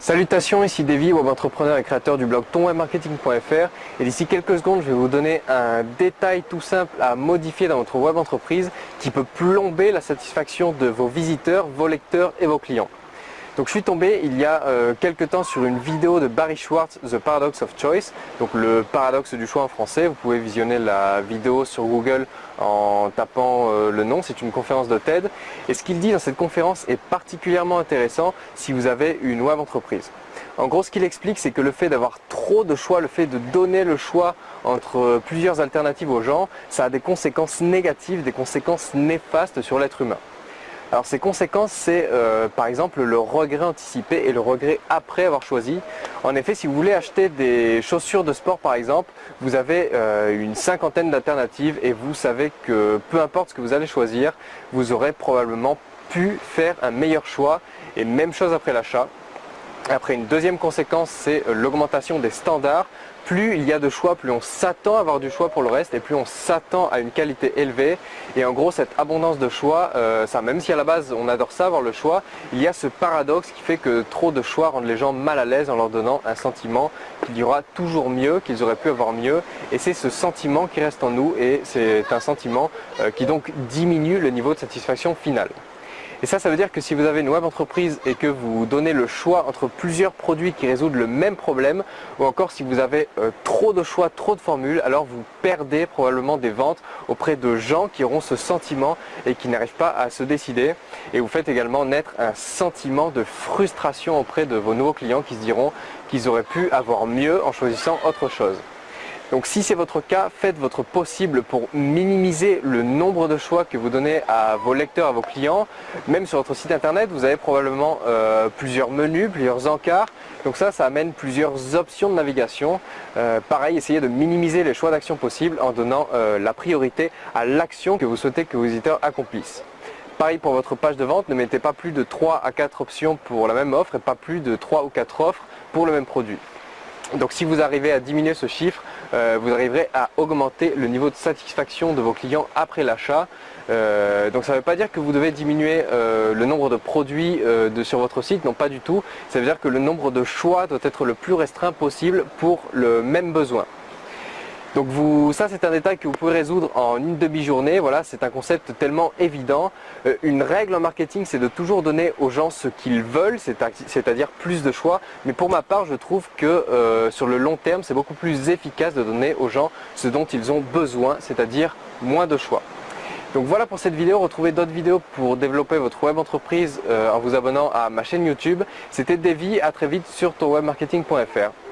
Salutations, ici Davy, web entrepreneur et créateur du blog tonwebmarketing.fr et d'ici quelques secondes je vais vous donner un détail tout simple à modifier dans votre web entreprise qui peut plomber la satisfaction de vos visiteurs, vos lecteurs et vos clients. Donc je suis tombé il y a euh, quelques temps sur une vidéo de Barry Schwartz, The Paradox of Choice, donc le paradoxe du choix en français. Vous pouvez visionner la vidéo sur Google en tapant euh, le nom, c'est une conférence de TED. Et ce qu'il dit dans cette conférence est particulièrement intéressant si vous avez une web entreprise. En gros, ce qu'il explique, c'est que le fait d'avoir trop de choix, le fait de donner le choix entre plusieurs alternatives aux gens, ça a des conséquences négatives, des conséquences néfastes sur l'être humain. Alors ces conséquences, c'est euh, par exemple le regret anticipé et le regret après avoir choisi. En effet, si vous voulez acheter des chaussures de sport par exemple, vous avez euh, une cinquantaine d'alternatives et vous savez que peu importe ce que vous allez choisir, vous aurez probablement pu faire un meilleur choix et même chose après l'achat. Après, une deuxième conséquence, c'est l'augmentation des standards. Plus il y a de choix, plus on s'attend à avoir du choix pour le reste et plus on s'attend à une qualité élevée. Et en gros, cette abondance de choix, euh, ça, même si à la base on adore ça, avoir le choix, il y a ce paradoxe qui fait que trop de choix rendent les gens mal à l'aise en leur donnant un sentiment qu'il y aura toujours mieux, qu'ils auraient pu avoir mieux. Et c'est ce sentiment qui reste en nous et c'est un sentiment euh, qui donc diminue le niveau de satisfaction finale. Et ça, ça veut dire que si vous avez une web entreprise et que vous donnez le choix entre plusieurs produits qui résoudent le même problème, ou encore si vous avez euh, trop de choix, trop de formules, alors vous perdez probablement des ventes auprès de gens qui auront ce sentiment et qui n'arrivent pas à se décider. Et vous faites également naître un sentiment de frustration auprès de vos nouveaux clients qui se diront qu'ils auraient pu avoir mieux en choisissant autre chose. Donc si c'est votre cas, faites votre possible pour minimiser le nombre de choix que vous donnez à vos lecteurs, à vos clients. Même sur votre site internet, vous avez probablement euh, plusieurs menus, plusieurs encarts. Donc ça, ça amène plusieurs options de navigation. Euh, pareil, essayez de minimiser les choix d'action possibles en donnant euh, la priorité à l'action que vous souhaitez que vos visiteurs accomplissent. Pareil pour votre page de vente, ne mettez pas plus de 3 à 4 options pour la même offre et pas plus de 3 ou 4 offres pour le même produit. Donc si vous arrivez à diminuer ce chiffre, euh, vous arriverez à augmenter le niveau de satisfaction de vos clients après l'achat. Euh, donc ça ne veut pas dire que vous devez diminuer euh, le nombre de produits sur votre site, non pas du tout. Ça veut dire que le nombre de choix doit être le plus restreint possible pour le même besoin. Donc vous, ça c'est un détail que vous pouvez résoudre en une demi-journée, voilà, c'est un concept tellement évident. Euh, une règle en marketing c'est de toujours donner aux gens ce qu'ils veulent, c'est-à-dire plus de choix. Mais pour ma part je trouve que euh, sur le long terme c'est beaucoup plus efficace de donner aux gens ce dont ils ont besoin, c'est-à-dire moins de choix. Donc voilà pour cette vidéo, retrouvez d'autres vidéos pour développer votre web entreprise euh, en vous abonnant à ma chaîne YouTube. C'était Davy, à très vite sur tonwebmarketing.fr.